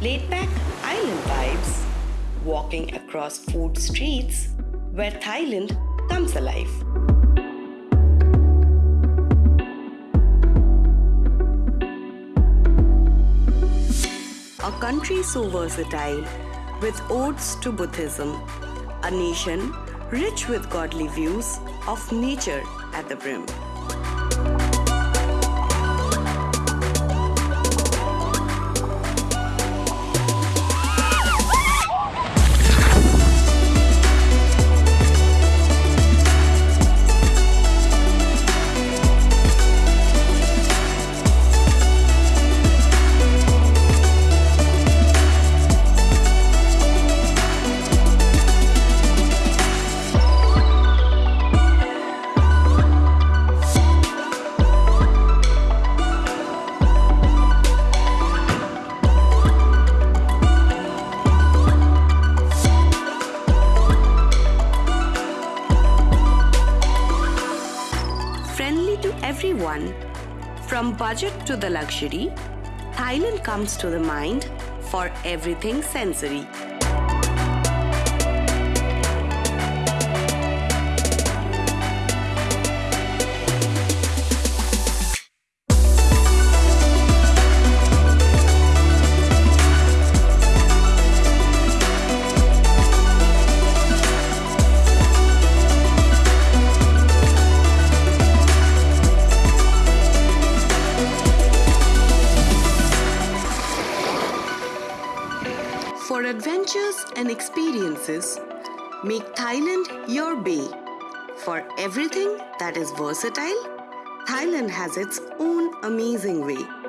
Laid back island vibes, walking across food streets where Thailand comes alive. A country so versatile, with odes to Buddhism, a nation rich with godly views of nature at the brim. To everyone, from budget to the luxury, Thailand comes to the mind for everything sensory. For adventures and experiences, make Thailand your bay. For everything that is versatile, Thailand has its own amazing way.